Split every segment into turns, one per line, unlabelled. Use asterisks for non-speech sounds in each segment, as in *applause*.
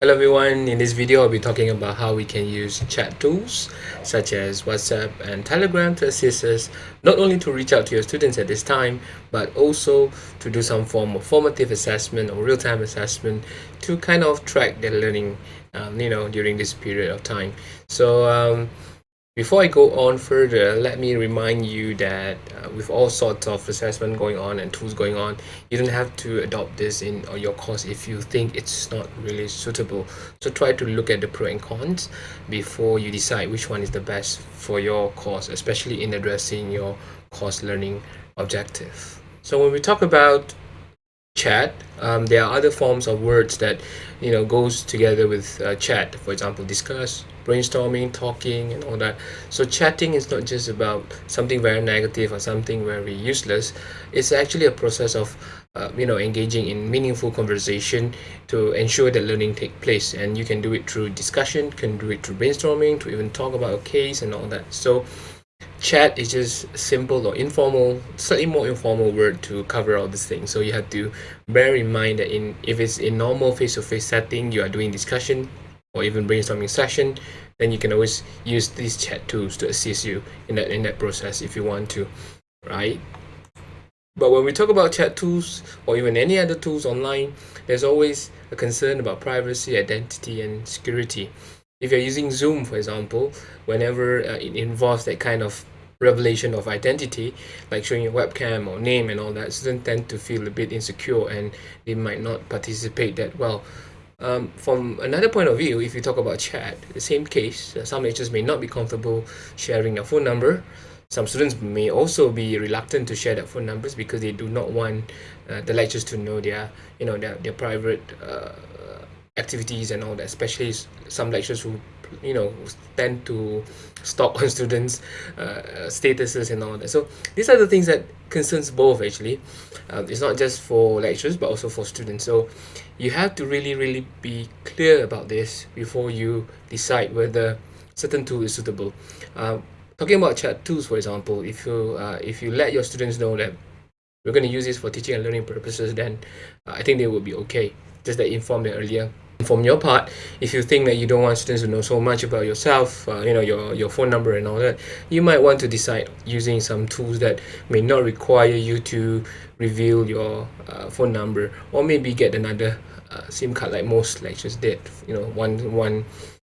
Hello everyone, in this video I'll be talking about how we can use chat tools such as WhatsApp and Telegram to assist us not only to reach out to your students at this time but also to do some form of formative assessment or real-time assessment to kind of track their learning um, you know during this period of time. So um, before I go on further, let me remind you that uh, with all sorts of assessment going on and tools going on, you don't have to adopt this in your course if you think it's not really suitable. So try to look at the pros and cons before you decide which one is the best for your course, especially in addressing your course learning objective. So when we talk about chat um, there are other forms of words that you know goes together with uh, chat for example discuss brainstorming talking and all that. So chatting is not just about something very negative or something very useless. It's actually a process of uh, you know engaging in meaningful conversation to ensure that learning take place. And you can do it through discussion can do it through brainstorming to even talk about a case and all that. So chat is just simple or informal slightly more informal word to cover all these things. So you have to bear in mind that in if it's in normal face-to-face -face setting you are doing discussion or even brainstorming session then you can always use these chat tools to assist you in that in that process if you want to right but when we talk about chat tools or even any other tools online there's always a concern about privacy identity and security if you're using Zoom, for example, whenever uh, it involves that kind of revelation of identity, like showing your webcam or name and all that, students tend to feel a bit insecure and they might not participate that well. Um, from another point of view, if you talk about chat, the same case, uh, some lecturers may not be comfortable sharing their phone number. Some students may also be reluctant to share their phone numbers because they do not want uh, the lecturers to know their, you know, their, their private uh, activities and all that especially some lecturers who you know tend to stalk *laughs* on students uh, statuses and all that. So these are the things that concerns both actually. Uh, it's not just for lecturers but also for students. So you have to really really be clear about this before you decide whether certain tool is suitable. Uh, talking about chat tools for example if you uh, if you let your students know that we're going to use this for teaching and learning purposes then uh, I think they will be okay. Just that inform them earlier from your part. If you think that you don't want students to know so much about yourself uh, you know your your phone number and all that you might want to decide using some tools that may not require you to reveal your uh, phone number or maybe get another uh, sim card like most lectures did you know one one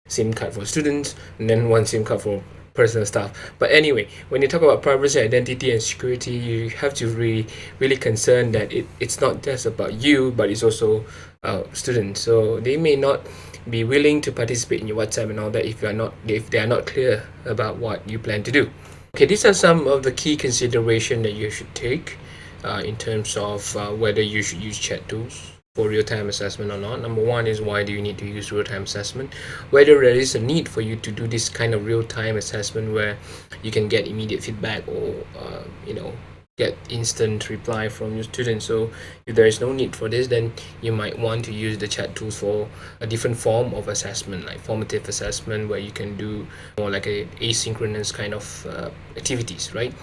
sim card for students and then one sim card for personal stuff. But anyway when you talk about privacy identity and security you have to really really concern that it, it's not just about you but it's also uh, students. So they may not be willing to participate in your whatsapp and all that if you are not if they are not clear about what you plan to do. Okay these are some of the key consideration that you should take uh, in terms of uh, whether you should use chat tools for real-time assessment or not. Number one is why do you need to use real-time assessment? Whether there is a need for you to do this kind of real-time assessment where you can get immediate feedback or uh, you know get instant reply from your students. So if there is no need for this then you might want to use the chat tools for a different form of assessment like formative assessment where you can do more like a asynchronous kind of uh, activities right?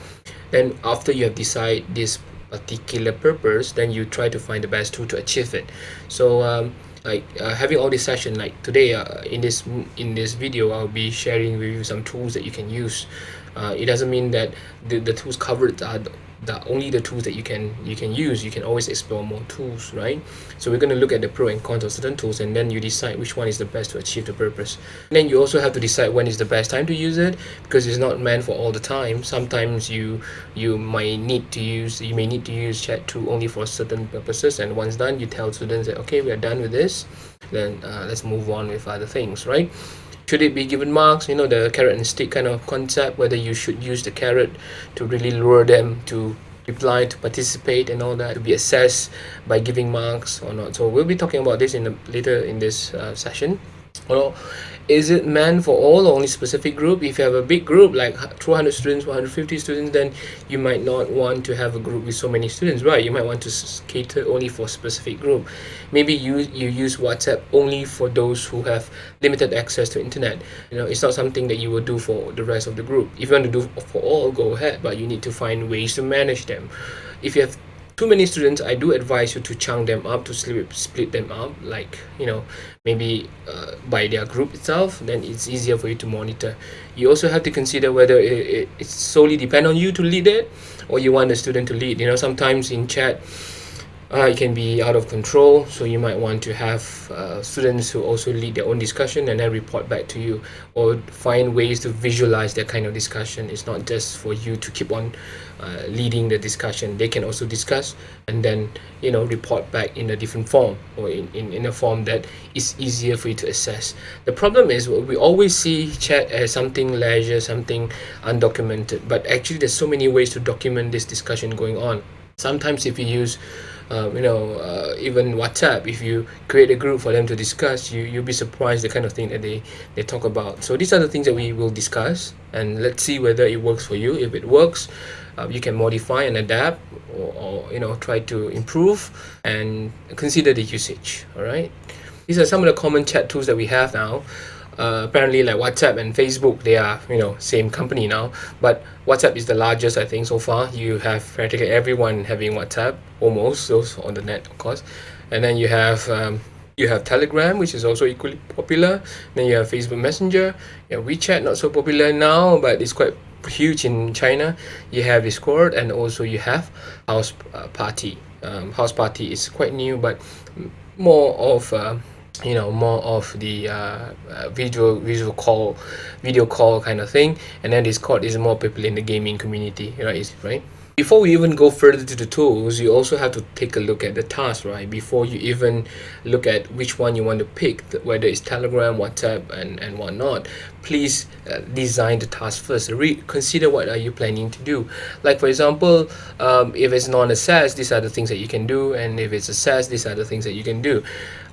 Then after you have decided this particular purpose then you try to find the best tool to achieve it. So um, like uh, having all this session like today uh, in this in this video I'll be sharing with you some tools that you can use. Uh, it doesn't mean that the, the tools covered are the only the tools that you can you can use you can always explore more tools right? So we're going to look at the pro and cons of certain tools and then you decide which one is the best to achieve the purpose. And then you also have to decide when is the best time to use it because it's not meant for all the time. Sometimes you you might need to use you may need to use chat tool only for certain purposes and once done you tell students that okay we are done with this then uh, let's move on with other things right should it be given marks you know the carrot and stick kind of concept whether you should use the carrot to really lure them to reply to participate and all that to be assessed by giving marks or not. So we'll be talking about this in the, later in this uh, session well is it meant for all or only specific group? If you have a big group like 200 students 150 students then you might not want to have a group with so many students right? You might want to cater only for specific group. Maybe you you use whatsapp only for those who have limited access to internet. You know it's not something that you will do for the rest of the group. If you want to do for all go ahead but you need to find ways to manage them. If you have too many students i do advise you to chunk them up to split, split them up like you know maybe uh, by their group itself then it's easier for you to monitor. You also have to consider whether it, it, it solely depend on you to lead it or you want the student to lead. You know sometimes in chat uh, it can be out of control so you might want to have uh, students who also lead their own discussion and then report back to you or find ways to visualize that kind of discussion. It's not just for you to keep on uh, leading the discussion. They can also discuss and then you know report back in a different form or in, in, in a form that is easier for you to assess. The problem is we always see chat as something leisure something undocumented but actually there's so many ways to document this discussion going on sometimes if you use um, you know uh, even whatsapp if you create a group for them to discuss you you'll be surprised the kind of thing that they they talk about. So these are the things that we will discuss and let's see whether it works for you. If it works uh, you can modify and adapt or, or you know try to improve and consider the usage all right? These are some of the common chat tools that we have now uh, apparently like whatsapp and facebook they are you know same company now. But whatsapp is the largest i think so far. You have practically everyone having whatsapp almost those on the net of course. And then you have um, you have telegram which is also equally popular. Then you have facebook messenger. You have wechat not so popular now but it's quite huge in china. You have discord and also you have house uh, party. Um, house party is quite new but more of uh, you know more of the uh, uh, visual visual call video call kind of thing. And then discord is more popular in the gaming community right? Right before we even go further to the tools you also have to take a look at the task right? Before you even look at which one you want to pick whether it's telegram whatsapp and and whatnot please uh, design the task first. Re consider what are you planning to do. Like for example um, if it's non-assessed these are the things that you can do and if it's assessed these are the things that you can do.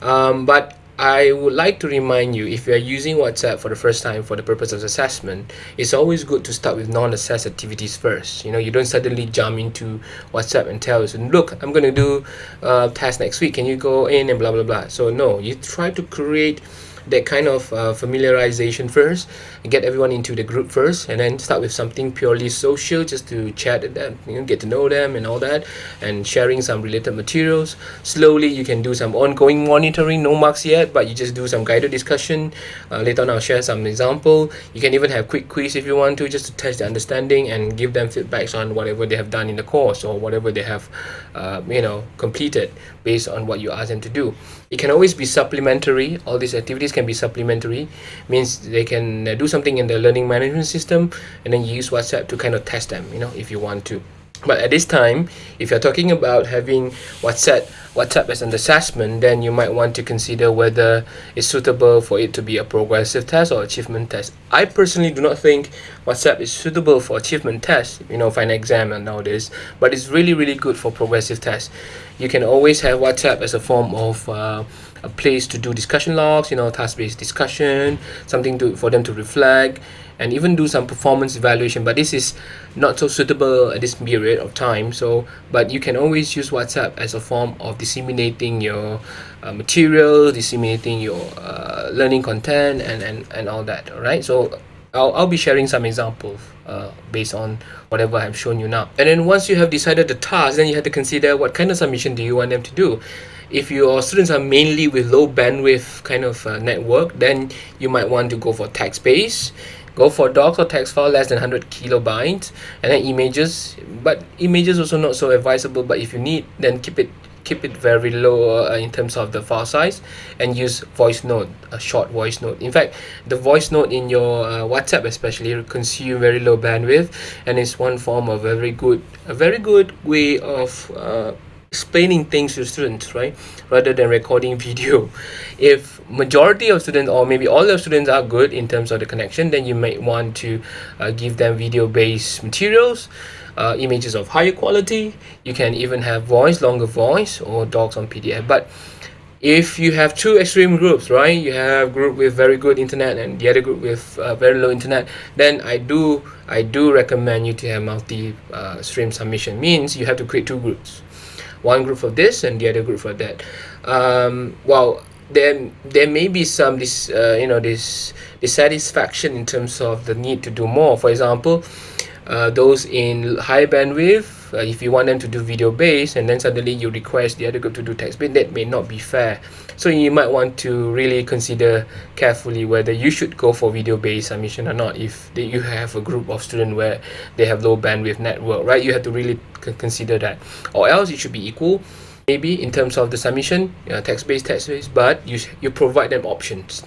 Um, but I would like to remind you if you are using WhatsApp for the first time for the purpose of assessment, it's always good to start with non-assessed activities first. You know, you don't suddenly jump into WhatsApp and tell us, look, I'm going to do a test next week. Can you go in and blah, blah, blah. So no, you try to create that kind of uh, familiarization first get everyone into the group first and then start with something purely social just to chat with them you know get to know them and all that and sharing some related materials. Slowly you can do some ongoing monitoring no marks yet but you just do some guided discussion. Uh, later on I'll share some example. You can even have quick quiz if you want to just to test the understanding and give them feedbacks on whatever they have done in the course or whatever they have uh, you know completed based on what you ask them to do. It can always be supplementary. All these activities can be supplementary. Means they can uh, do something in the learning management system and then you use whatsapp to kind of test them you know if you want to but at this time if you're talking about having whatsapp whatsapp as an assessment then you might want to consider whether it's suitable for it to be a progressive test or achievement test. I personally do not think whatsapp is suitable for achievement test you know an exam and nowadays but it's really really good for progressive tests you can always have whatsapp as a form of uh, a place to do discussion logs you know task-based discussion something to for them to reflect and even do some performance evaluation. But this is not so suitable at this period of time. So but you can always use whatsapp as a form of disseminating your uh, material disseminating your uh, learning content and, and and all that all right so I'll, I'll be sharing some examples uh, based on whatever I've shown you now. And then once you have decided the task then you have to consider what kind of submission do you want them to do if your students are mainly with low bandwidth kind of uh, network then you might want to go for text based go for docs or text file less than 100 kilobytes and then images. But images also not so advisable but if you need then keep it keep it very low uh, in terms of the file size and use voice note a short voice note. In fact the voice note in your uh, whatsapp especially consume very low bandwidth and it's one form of a very good a very good way of uh, explaining things to students right rather than recording *laughs* video. If majority of students or maybe all of students are good in terms of the connection then you might want to uh, give them video based materials uh, images of higher quality. You can even have voice longer voice or docs on pdf but if you have two extreme groups right you have group with very good internet and the other group with uh, very low internet then i do i do recommend you to have multi uh, stream submission. Means you have to create two groups one group for this and the other group for that. Um, well there there may be some this uh, you know this dissatisfaction in terms of the need to do more. For example uh, those in high bandwidth uh, if you want them to do video based and then suddenly you request the other group to do text based that may not be fair so you might want to really consider carefully whether you should go for video based submission or not. If you have a group of students where they have low bandwidth network right? You have to really consider that. Or else it should be equal maybe in terms of the submission uh, text based text based but you you provide them options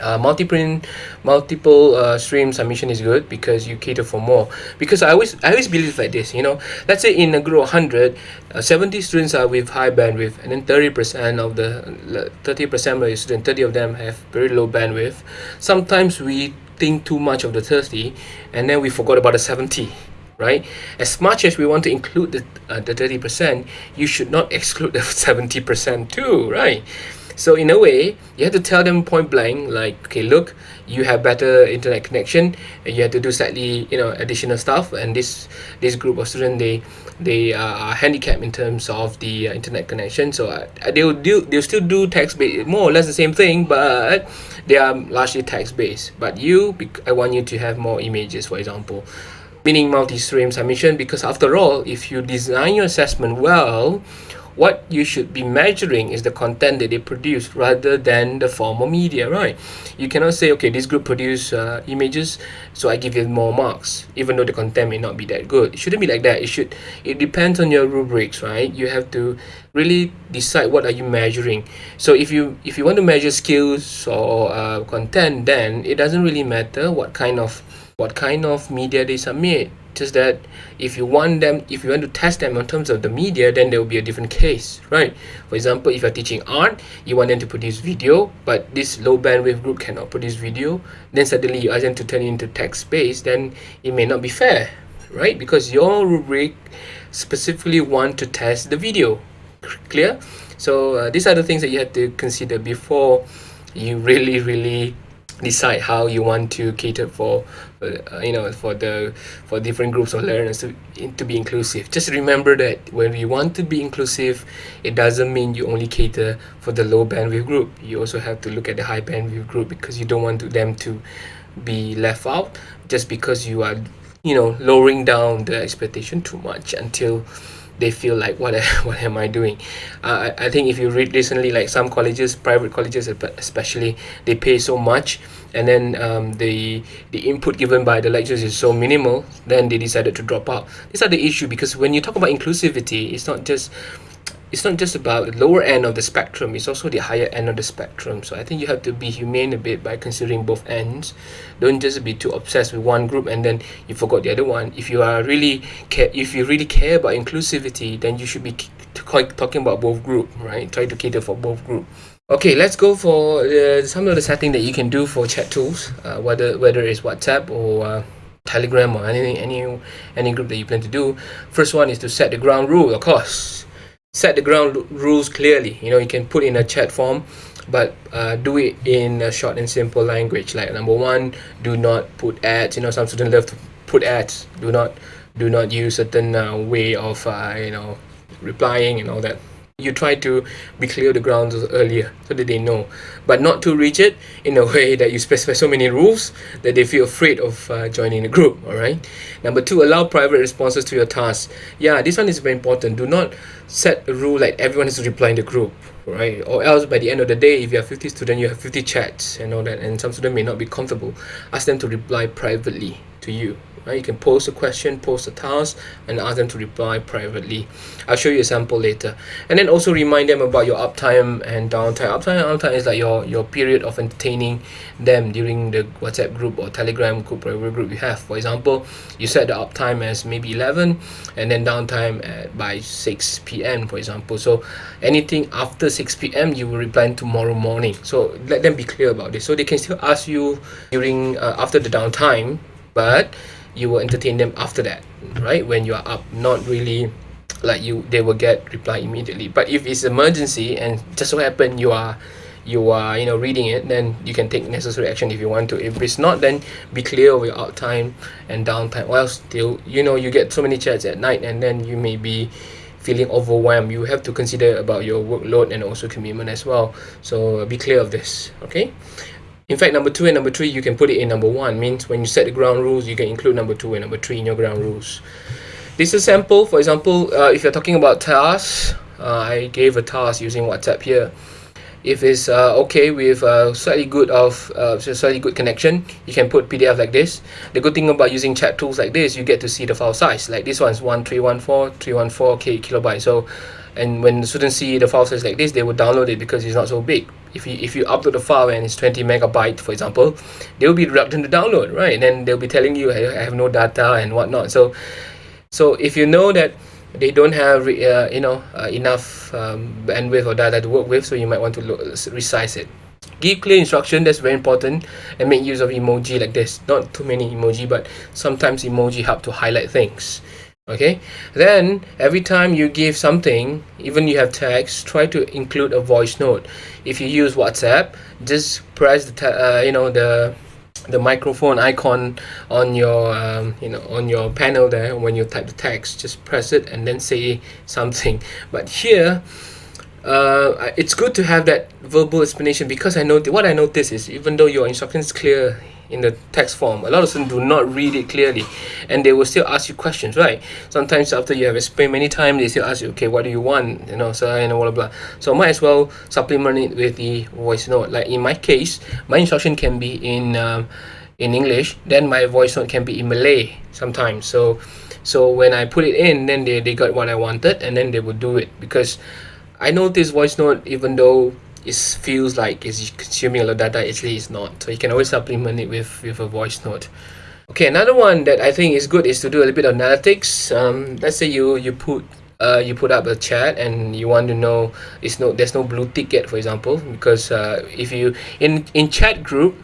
uh, multi-print multiple uh, stream submission is good because you cater for more. Because I always I always believe like this you know. Let's say in a group of 100 uh, 70 students are with high bandwidth and then 30% of the 30% of the students 30 of them have very low bandwidth. Sometimes we think too much of the 30 and then we forgot about the 70 right? As much as we want to include the, uh, the 30% you should not *laughs* exclude the 70% too right so in a way, you have to tell them point blank, like, okay, look, you have better internet connection, and you have to do slightly, you know, additional stuff. And this this group of students, they they are handicapped in terms of the uh, internet connection. So uh, they'll do they'll still do text based, more or less the same thing, but they are largely text based. But you, I want you to have more images, for example meaning multi-stream submission because after all if you design your assessment well what you should be measuring is the content that they produce rather than the form of media right? You cannot say okay this group produce uh, images so i give you more marks even though the content may not be that good. It shouldn't be like that. It should it depends on your rubrics right? You have to really decide what are you measuring. So if you if you want to measure skills or uh, content then it doesn't really matter what kind of what kind of media they submit just that if you want them if you want to test them in terms of the media then there will be a different case right? For example if you're teaching art you want them to produce video but this low bandwidth group cannot produce video then suddenly you ask them to turn into text based then it may not be fair right? Because your rubric specifically want to test the video clear? So uh, these are the things that you have to consider before you really really decide how you want to cater for uh, you know for the for different groups of learners to, to be inclusive. Just remember that when we want to be inclusive it doesn't mean you only cater for the low bandwidth group. You also have to look at the high bandwidth group because you don't want to, them to be left out just because you are you know lowering down the expectation too much until they feel like what *laughs* what am I doing? Uh, I, I think if you read recently like some colleges private colleges especially they pay so much and then um, the the input given by the lecturers is so minimal then they decided to drop out. These are the issue because when you talk about inclusivity it's not just it's not just about the lower end of the spectrum it's also the higher end of the spectrum. So i think you have to be humane a bit by considering both ends. Don't just be too obsessed with one group and then you forgot the other one. If you are really care if you really care about inclusivity then you should be talking about both group right? Try to cater for both group. Okay let's go for uh, some of the setting that you can do for chat tools uh, whether whether it's whatsapp or uh, telegram or any any any group that you plan to do. First one is to set the ground rule of course set the ground rules clearly. You know you can put in a chat form but uh, do it in a short and simple language. Like number one do not put ads. You know some students love to put ads. Do not do not use certain uh, way of uh, you know replying and all that you try to be clear the grounds earlier so that they know. But not too rigid in a *laughs* way that you specify so many rules that they feel afraid of uh, joining the group all right number two allow private responses to your tasks yeah this one is very important. Do not set a rule like everyone has to reply in the group right or else by the end of the day if you have 50 students you have 50 chats and all that and some students may not be comfortable ask them to reply privately to you right? You can post a question, post a task, and ask them to reply privately. I'll show you a sample later. And then also remind them about your uptime and downtime. Uptime and downtime is like your, your period of entertaining them during the WhatsApp group or Telegram group, whatever group you have. For example, you set the uptime as maybe 11 and then downtime at by 6 p.m. for example. So anything after 6 p.m. you will reply tomorrow morning. So let them be clear about this. So they can still ask you during uh, after the downtime, but you will entertain them after that right? When you are up not really like you they will get reply immediately. But if it's emergency and just so happen you are you are you know reading it then you can take necessary action if you want to. If it's not then be clear of your out time and downtime else still you know you get so many chats at night and then you may be feeling overwhelmed. You have to consider about your workload and also commitment as well. So be clear of this okay in fact, number two and number three, you can put it in number one. Means when you set the ground rules, you can include number two and number three in your ground rules. this is sample. For example uh, if you're talking about tasks uh, I gave a task using WhatsApp here. If it's uh, okay with a slightly good of uh, slightly good connection you can put PDF like this. The good thing about using chat tools like this you get to see the file size. Like this one's 1314 314 k kilobyte. So and when the students see the file size like this they will download it because it's not so big if you if you upload the file and it's 20 megabyte for example they will be reluctant to download right? And then they'll be telling you I have no data and whatnot. So so if you know that they don't have uh, you know uh, enough um, bandwidth or data to work with so you might want to look, resize it. Give clear instruction that's very important and make use of emoji like this. Not too many emoji but sometimes emoji help to highlight things okay? Then every time you give something even you have text try to include a voice note. If you use whatsapp just press the uh, you know the the microphone icon on your um, you know on your panel there. When you type the text just press it and then say *laughs* something. But here uh, it's good to have that verbal explanation because I know what I notice is even though your instructions clear in the text form. A lot of students do not read it clearly and they will still ask you questions right? Sometimes after you have explained many times they still ask you okay what do you want? You know so and blah blah blah. So might as well supplement it with the voice note. Like in my case my instruction can be in um, in English then my voice note can be in Malay sometimes. So so when I put it in then they, they got what I wanted and then they would do it. Because I know this voice note even though it feels like it's consuming a lot of data. Actually it's not. So you can always supplement it with with a voice note. Okay another one that i think is good is to do a little bit of analytics. Um, let's say you you put uh, you put up a chat and you want to know it's no there's no blue ticket for example because uh, if you in in chat group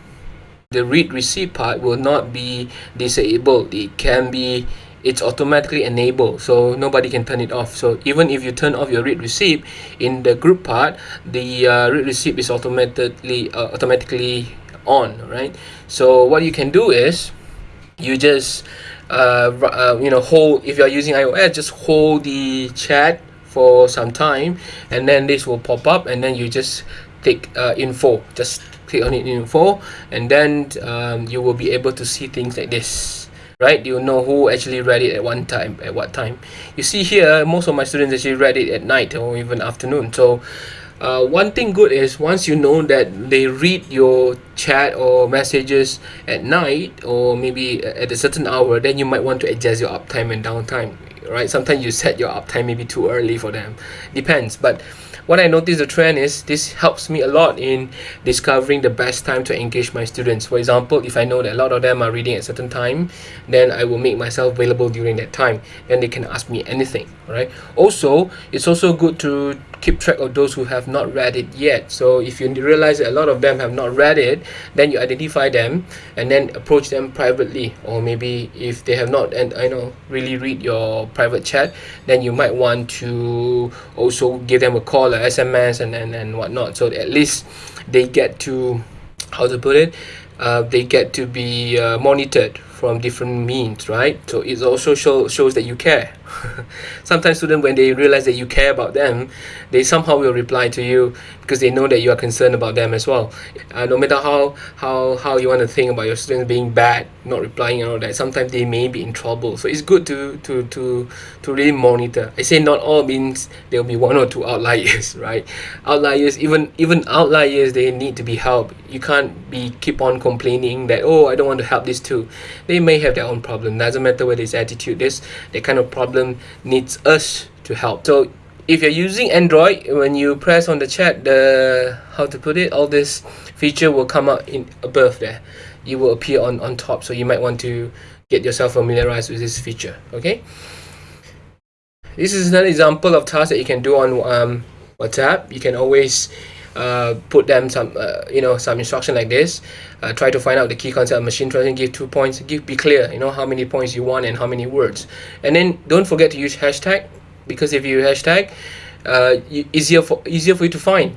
the read receipt part will not be disabled. It can be it's automatically enabled so nobody can turn it off. So even if you turn off your read receipt in the group part the uh, read receipt is automatically uh, automatically on right? So what you can do is you just uh, uh, you know hold if you're using iOS just hold the chat for some time and then this will pop up and then you just take uh, info. Just click on it info and then um, you will be able to see things like this right? You know who actually read it at one time at what time? You see here most of my students actually read it at night or even afternoon. So uh, one thing good is once you know that they read your chat or messages at night or maybe at a certain hour then you might want to adjust your uptime and downtime right? Sometimes you set your uptime maybe too early for them. Depends. But what I noticed the trend is this helps me a lot in discovering the best time to engage my students. For example, if I know that a lot of them are reading at a certain time, then I will make myself available during that time. Then they can ask me anything, right? Also, it's also good to keep track of those who have not read it yet so if you realize that a lot of them have not read it then you identify them and then approach them privately or maybe if they have not and I know really read your private chat then you might want to also give them a call SMS and, and, and whatnot. So at least they get to how to put it uh, they get to be uh, monitored from different means right? So it also show, shows that you care. *laughs* Sometimes students when they realize that you care about them they somehow will reply to you because they know that you are concerned about them as well. Uh, no matter how how how you want to think about your students being bad not replying and all that sometimes they may be in trouble. So it's good to to to to really monitor. I say not all means there will be one or two outliers *laughs* right? Outliers even even outliers they need to be helped. You can't be keep on complaining that oh i don't want to help this too. They may have their own problem. Doesn't matter whether it's attitude. This that kind of problem needs us to help. So if you're using android when you press on the chat the how to put it all this feature will come up in above there. It will appear on on top so you might want to get yourself familiarized with this feature okay? This is another example of tasks that you can do on um, whatsapp. You can always uh, put them some uh, you know some instruction like this. Uh, try to find out the key concept of machine translation give two points give be clear you know how many points you want and how many words. And then don't forget to use hashtag because if you hashtag uh, easier for easier for you to find.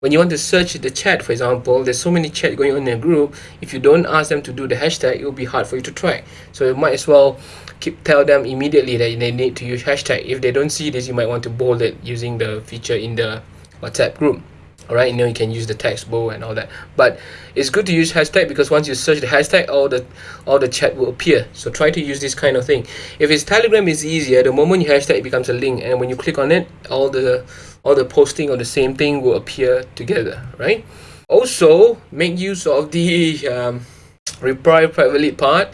When you want to search the chat for example there's so many chat going on in a group. If you don't ask them to do the hashtag it will be hard for you to track. So you might as well keep tell them immediately that they need to use hashtag. If they don't see this you might want to bold it using the feature in the whatsapp group all right you know you can use the text bow and all that. But it's good to use hashtag because once you search the hashtag all the all the chat will appear. So try to use this kind of thing. If it's telegram is easier. The moment you hashtag it becomes a link. And when you click on it all the all the posting of the same thing will appear together right? Also make use of the um, reply privately part.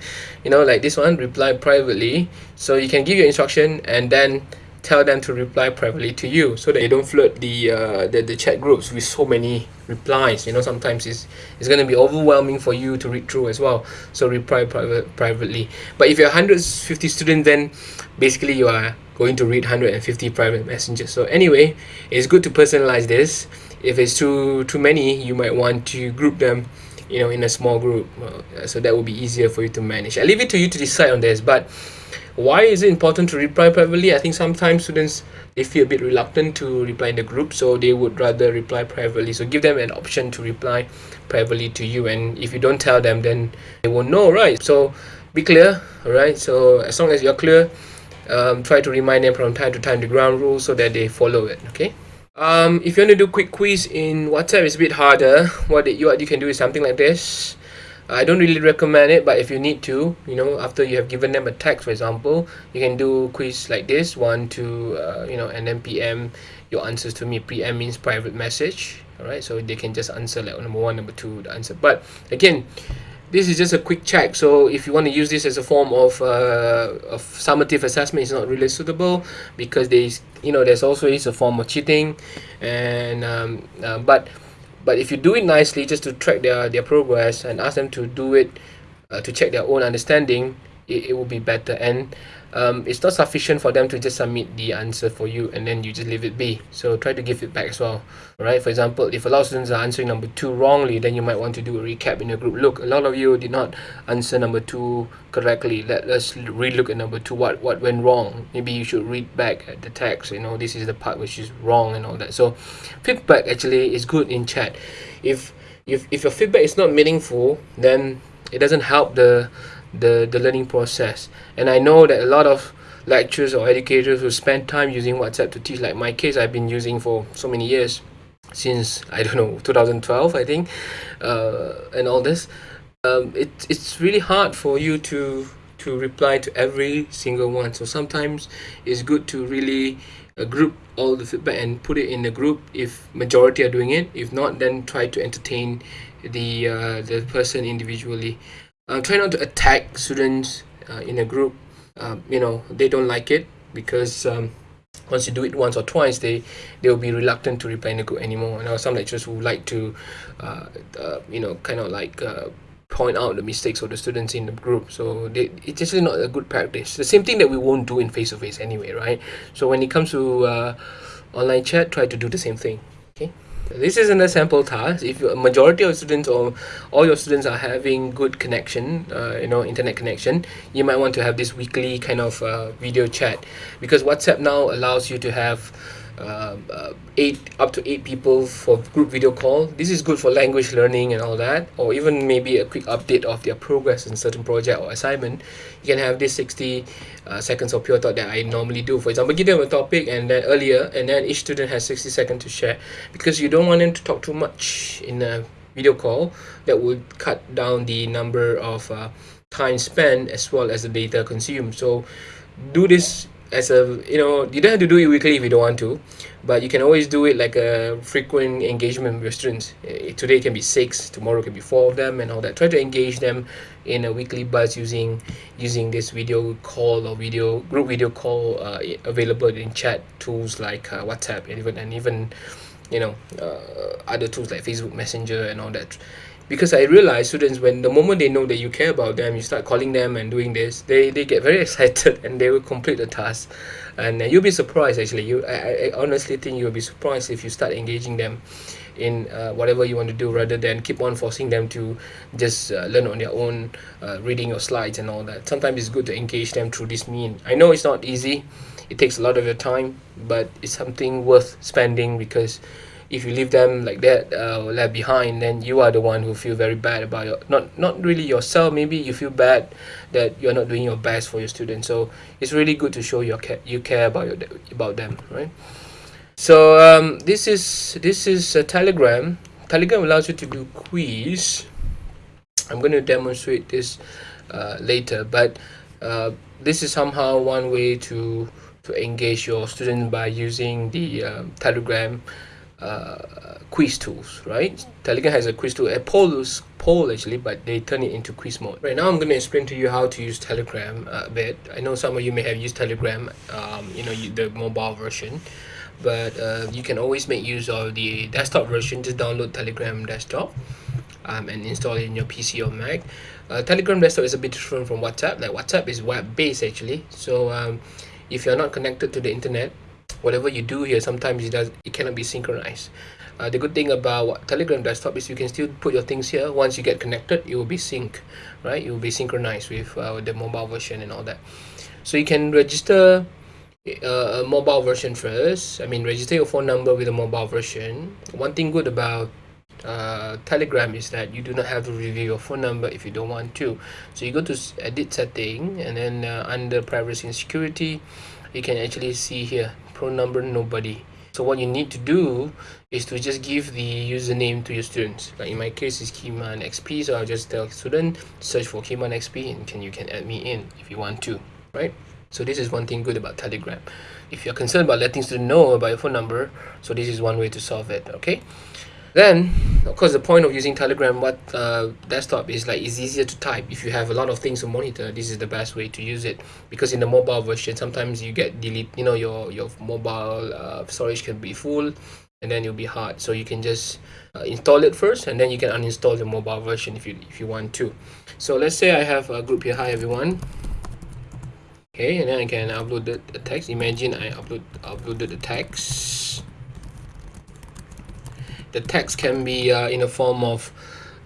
You know like this one reply privately. So you can give your instruction and then tell them to reply privately to you so that you don't flood the uh, the, the chat groups with so many replies. You know sometimes it's it's going to be overwhelming for you to read through as well. So reply private privately. But if you're 150 students then basically you are going to read 150 private messages. So anyway it's good to personalize this. If it's too too many you might want to group them you know in a small group uh, so that will be easier for you to manage. I leave it to you to decide on this but why is it important to reply privately? I think sometimes students they feel a bit reluctant to reply in the group so they would rather reply privately. So give them an option to reply privately to you and if you don't tell them then they won't know right? So be clear all right so as long as you're clear um, try to remind them from time to time the ground rules so that they follow it okay um, if you want to do quick quiz in whatsapp it's a bit harder. What you what you can do is something like this. I don't really recommend it but if you need to you know after you have given them a text for example you can do quiz like this one two uh, you know and then PM your answers to me. PM means private message alright? So they can just answer like number one number two the answer. But again this is just a quick check. So if you want to use this as a form of, uh, of summative assessment it's not really suitable because there's you know there's also is a form of cheating and um, uh, but but if you do it nicely just to track their their progress and ask them to do it uh, to check their own understanding it, it will be better. And um, it's not sufficient for them to just submit the answer for you and then you just leave it be. So try to give feedback as well. Right for example if a lot of students are answering number two wrongly then you might want to do a recap in your group. Look a lot of you did not answer number two correctly. Let us relook at number two. What what went wrong? Maybe you should read back at the text you know this is the part which is wrong and all that. So feedback actually is good in chat. If if, if your feedback is not meaningful then it doesn't help the the the learning process. And i know that a lot of lecturers or educators who spend time using whatsapp to teach. Like my case i've been using for so many years since i don't know 2012 i think uh, and all this. Um, it, it's really hard for you to to reply to every single one. So sometimes it's good to really uh, group all the feedback and put it in a group if majority are doing it. If not then try to entertain the uh, the person individually uh, try not to attack students uh, in a group. Um, you know they don't like it because um, once you do it once or twice they they will be reluctant to reply in the group anymore. And some lecturers who like to uh, uh, you know kind of like uh, point out the mistakes of the students in the group. So they, it's just not a good practice. The same thing that we won't do in face-to-face -face anyway right? So when it comes to uh, online chat try to do the same thing okay this isn't a sample task. If a majority of students or all your students are having good connection uh, you know internet connection you might want to have this weekly kind of uh, video chat. Because whatsapp now allows you to have uh, uh, eight up to eight people for group video call. This is good for language learning and all that. Or even maybe a quick update of their progress in certain project or assignment. You can have this 60 uh, seconds of pure thought that I normally do. For example give them a topic and then earlier and then each student has 60 seconds to share. Because you don't want them to talk too much in a video call that would cut down the number of uh, time spent as well as the data consumed. So do this as a you know you don't have to do it weekly if you don't want to but you can always do it like a frequent engagement with your students. Uh, today can be six tomorrow can be four of them and all that. Try to engage them in a weekly buzz using using this video call or video group video call uh, available in chat tools like uh, whatsapp and even and even you know uh, other tools like facebook messenger and all that because I realize students when the moment they know that you care about them you start calling them and doing this they they get very *laughs* excited and they will complete the task. And uh, you'll be surprised actually. You I, I honestly think you'll be surprised if you start engaging them in uh, whatever you want to do rather than keep on forcing them to just uh, learn on their own uh, reading your slides and all that. Sometimes it's good to engage them through this mean. I know it's not easy. It takes a lot of your time but it's something worth spending because if you leave them like that uh, left behind then you are the one who feel very bad about your not not really yourself maybe you feel bad that you're not doing your best for your students. So it's really good to show your care you care about your about them right? So um, this is this is a telegram. Telegram allows you to do quiz. I'm going to demonstrate this uh, later but uh, this is somehow one way to to engage your students by using the um, telegram uh, quiz tools right? Telegram has a quiz tool a poll poll actually but they turn it into quiz mode. Right now i'm going to explain to you how to use telegram a bit. I know some of you may have used telegram um, you know the mobile version but uh, you can always make use of the desktop version. Just download telegram desktop um, and install it in your pc or mac. Uh, telegram desktop is a bit different from whatsapp. Like whatsapp is web based actually. So um, if you're not connected to the internet whatever you do here sometimes it does it cannot be synchronized. Uh, the good thing about what telegram desktop is you can still put your things here. Once you get connected it will be sync right? It will be synchronized with uh, the mobile version and all that. So you can register uh, a mobile version first. I mean register your phone number with a mobile version. One thing good about uh, telegram is that you do not have to reveal your phone number if you don't want to. So you go to edit setting and then uh, under privacy and security you can actually see here number nobody. So what you need to do is to just give the username to your students. Like in my case is Kiman XP so I'll just tell student search for Kiman XP and can you can add me in if you want to right? So this is one thing good about telegram. If you're concerned about letting students know about your phone number so this is one way to solve it okay then of course the point of using telegram what uh, desktop is like it's easier to type. If you have a lot of things to monitor this is the best way to use it. Because in the mobile version sometimes you get delete you know your your mobile uh, storage can be full and then it'll be hard. So you can just uh, install it first and then you can uninstall the mobile version if you if you want to. So let's say i have a group here. Hi everyone. Okay and then i can upload the, the text. Imagine i upload uploaded the text the text can be uh, in a form of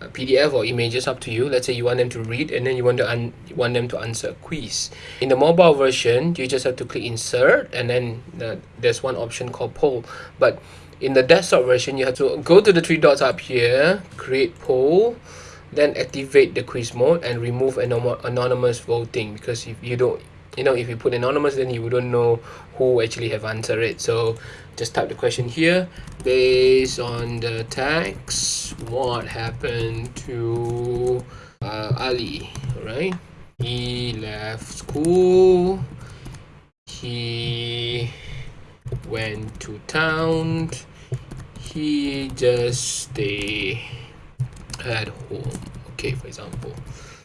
PDF or images up to you. Let's say you want them to read and then you want to un want them to answer a quiz. In the mobile version, you just have to click insert and then uh, there's one option called poll. But in the desktop version, you have to go to the three dots up here, create poll, then activate the quiz mode and remove anonymous voting because if you don't you know if you put anonymous then you wouldn't know who actually have answered it. So just type the question here. Based on the text what happened to uh, Ali right? He left school. He went to town. He just stay at home. Okay for example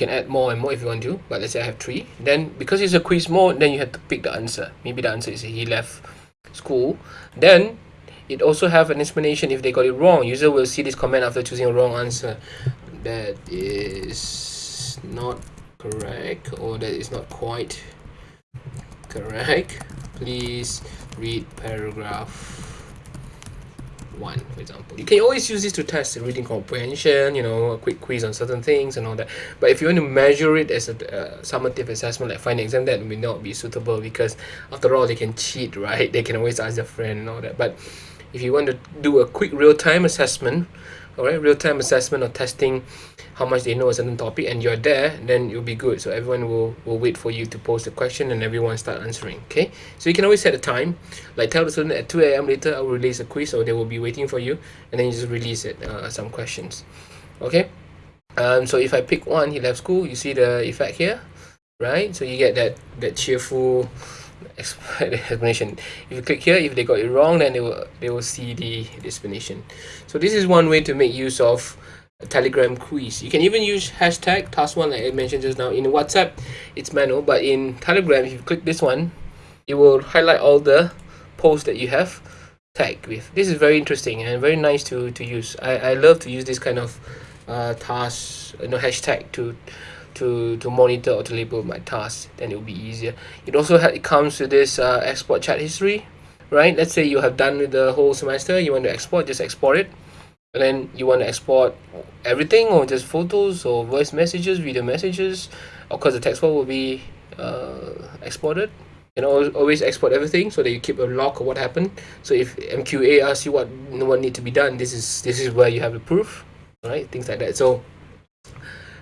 can add more and more if you want to but let's say I have three then because it's a quiz mode then you have to pick the answer. Maybe the answer is he left school. Then it also have an explanation if they got it wrong. User will see this comment after choosing a wrong answer. That is not correct or that is not quite correct. Please read paragraph one, for example. You can always use this to test reading comprehension, you know, a quick quiz on certain things and all that. But if you want to measure it as a uh, summative assessment like final exam, that may not be suitable because after all, they can cheat, right? They can always ask their friend and all that. But if you want to do a quick real-time assessment, all right, real-time assessment or testing how much they know a certain topic and you're there then you'll be good. So everyone will will wait for you to post a question and everyone start answering okay? So you can always set a time. Like tell the student at 2 a.m later i'll release a quiz or they will be waiting for you and then you just release it uh, some questions okay? Um so if i pick one he left school you see the effect here? Right? So you get that that cheerful *laughs* explanation. If you click here if they got it wrong then they will they will see the explanation. So this is one way to make use of telegram quiz. You can even use hashtag task one like i mentioned just now in whatsapp. It's manual but in telegram if you click this one it will highlight all the posts that you have tagged with. This is very interesting and very nice to to use. I i love to use this kind of uh tasks you know hashtag to to to monitor or to label my tasks then it will be easier. It also it comes with this uh, export chat history right? Let's say you have done the whole semester you want to export just export it. And then you want to export everything or just photos or voice messages video messages of course the text file will be uh, exported. You know always export everything so that you keep a log of what happened. So if mqa asks you what what need to be done this is this is where you have the proof right? Things like that. So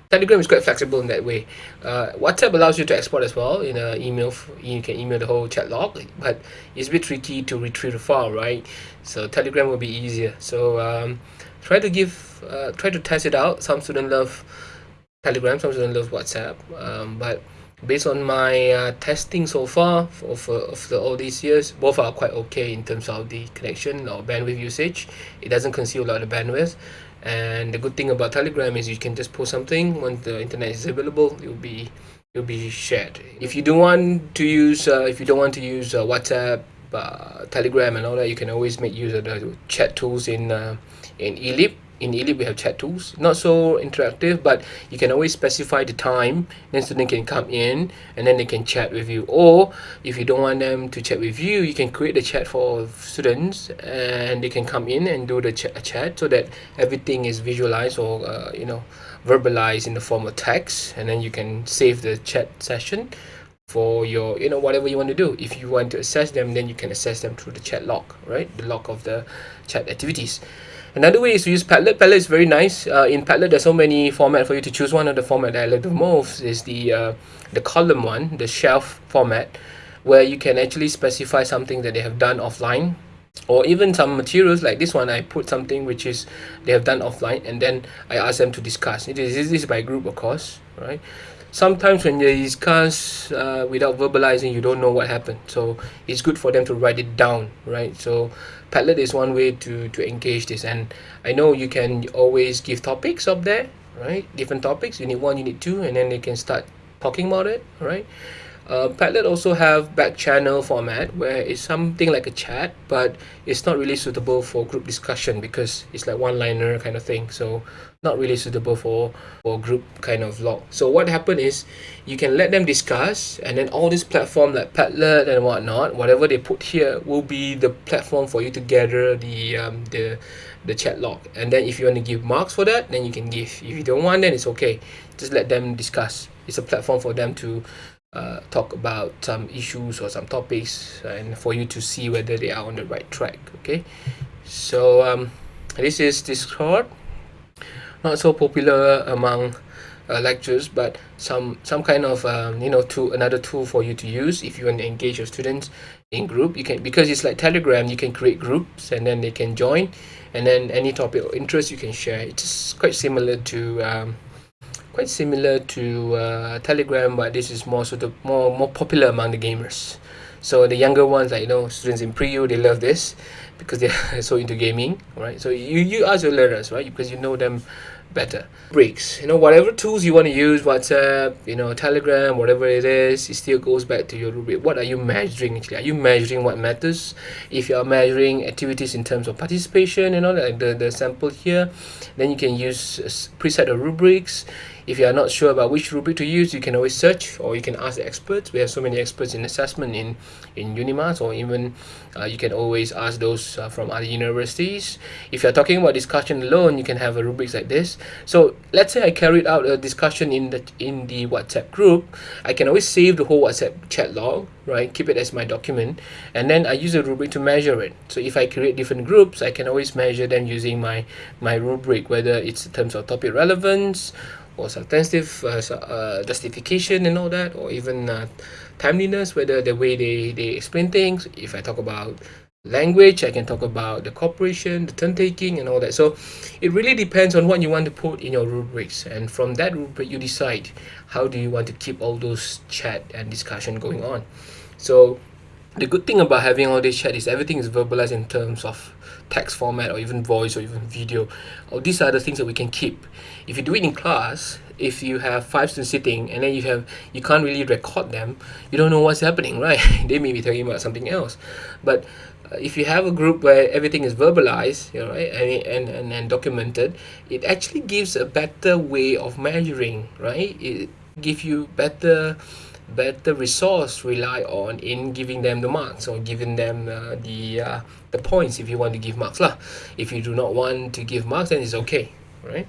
Telegram is quite flexible in that way. Uh, WhatsApp allows you to export as well in an email. You can email the whole chat log, but it's a bit tricky to retrieve the file, right? So Telegram will be easier. So um, try to give, uh, try to test it out. Some students love Telegram, some students love WhatsApp, um, but based on my uh, testing so far of, of the, all these years both are quite okay in terms of the connection or bandwidth usage it doesn't consume a lot of bandwidth and the good thing about telegram is you can just post something. When the internet is available it will be it will be shared. If you don't want to use uh, if you don't want to use uh, whatsapp uh, telegram and all that you can always make use of the chat tools in uh, in elip in eLEAP we have chat tools not so interactive but you can always specify the time then student can come in and then they can chat with you. Or if you don't want them to chat with you you can create the chat for students and they can come in and do the ch chat so that everything is visualized or uh, you know verbalized in the form of text and then you can save the chat session for your you know whatever you want to do. If you want to assess them then you can assess them through the chat log right? The log of the chat activities Another way is to use Padlet. Padlet is very nice. Uh, in Padlet, there's so many format for you to choose one of the format that I like the most is the uh, the column one, the shelf format, where you can actually specify something that they have done offline or even some materials like this one. I put something which is they have done offline and then I ask them to discuss. It is this is by group of course right? Sometimes when they discuss uh, without verbalizing you don't know what happened. So it's good for them to write it down right? So Padlet is one way to to engage this. And I know you can always give topics up there right? Different topics. You need one you need two and then they can start talking about it right uh, Padlet also have back channel format where it's something like a chat but it's not really suitable for group discussion because it's like one liner kind of thing. So not really suitable for for group kind of log so what happened is you can let them discuss and then all this platform like Padlet and whatnot whatever they put here will be the platform for you to gather the um, the the chat log. And then if you want to give marks for that then you can give. If you don't want then it's okay. Just let them discuss. It's a platform for them to uh, talk about some issues or some topics and for you to see whether they are on the right track okay? So um, this is discord. Not so popular among uh, lectures but some some kind of um, you know tool another tool for you to use if you want to engage your students in group. You can because it's like telegram you can create groups and then they can join. And then any topic of interest you can share. It's quite similar to um, quite similar to uh, Telegram, but this is more sort of more more popular among the gamers. So the younger ones, like you know, students in pre-U, they love this because they're *laughs* so into gaming, right? So you you ask your learners, right? Because you know them better. Breaks, you know, whatever tools you want to use, WhatsApp, you know, Telegram, whatever it is, it still goes back to your rubric. What are you measuring actually? Are you measuring what matters? If you are measuring activities in terms of participation, you know, like the, the sample here, then you can use preset of rubrics if you are not sure about which rubric to use, you can always search or you can ask the experts. We have so many experts in assessment in, in Unimas or even uh, you can always ask those uh, from other universities. If you're talking about discussion alone, you can have a rubrics like this. So let's say I carried out a discussion in the in the WhatsApp group. I can always save the whole WhatsApp chat log, right? Keep it as my document. And then I use a rubric to measure it. So if I create different groups, I can always measure them using my, my rubric, whether it's in terms of topic relevance or substantive uh, uh, justification and all that or even uh, timeliness whether the way they, they explain things. If I talk about language I can talk about the cooperation the turn taking and all that. So it really depends on what you want to put in your rubrics. And from that rubric you decide how do you want to keep all those chat and discussion going on. So the good thing about having all this chat is everything is verbalized in terms of text format or even voice or even video. Or these are the things that we can keep. If you do it in class if you have five students sitting and then you have you can't really record them you don't know what's happening *laughs* right? They may be talking about something else. But uh, if you have a group where everything is verbalized you know right and, and, and, and documented it actually gives a better way of measuring right? It gives you better better resource rely on in giving them the marks or giving them uh, the uh, the points if you want to give marks lah if you do not want to give marks then it's okay right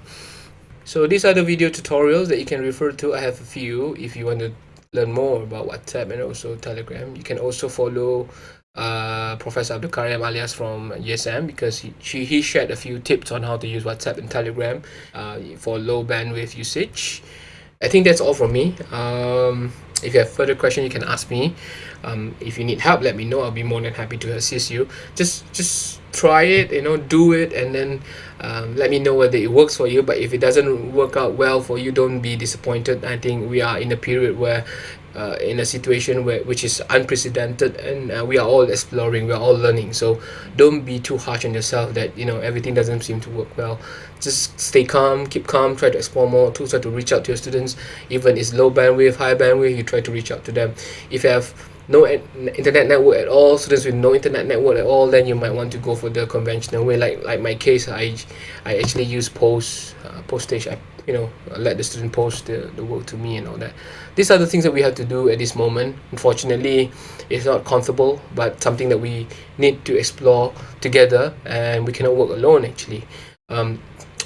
so these are the video tutorials that you can refer to i have a few if you want to learn more about whatsapp and also telegram you can also follow uh, Professor Abdul Karim Alias from USM because he, she, he shared a few tips on how to use WhatsApp and Telegram uh, for low bandwidth usage. I think that's all from me. Um, if you have further question, you can ask me. Um, if you need help, let me know. I'll be more than happy to assist you. Just just try it, you know, do it, and then um, let me know whether it works for you. But if it doesn't work out well for you, don't be disappointed. I think we are in a period where uh, in a situation where which is unprecedented and uh, we are all exploring we are all learning so don't be too harsh on yourself that you know everything doesn't seem to work well just stay calm keep calm try to explore more tools try to reach out to your students even it's low bandwidth high bandwidth you try to reach out to them if you have no internet network at all students with no internet network at all then you might want to go for the conventional way. Like like my case i i actually use post uh, postage. I, you know let the student post the, the work to me and all that. These are the things that we have to do at this moment. Unfortunately it's not comfortable but something that we need to explore together and we cannot work alone actually. Um,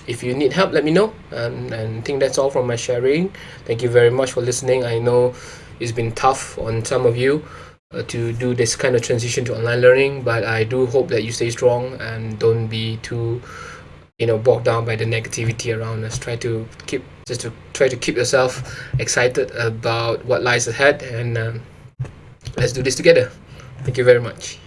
if you need help let me know. And, and I think that's all from my sharing. Thank you very much for listening. I know it's been tough on some of you uh, to do this kind of transition to online learning but I do hope that you stay strong and don't be too you know bogged down by the negativity around us. Try to keep just to try to keep yourself excited about what lies ahead and um, let's do this together. Thank you very much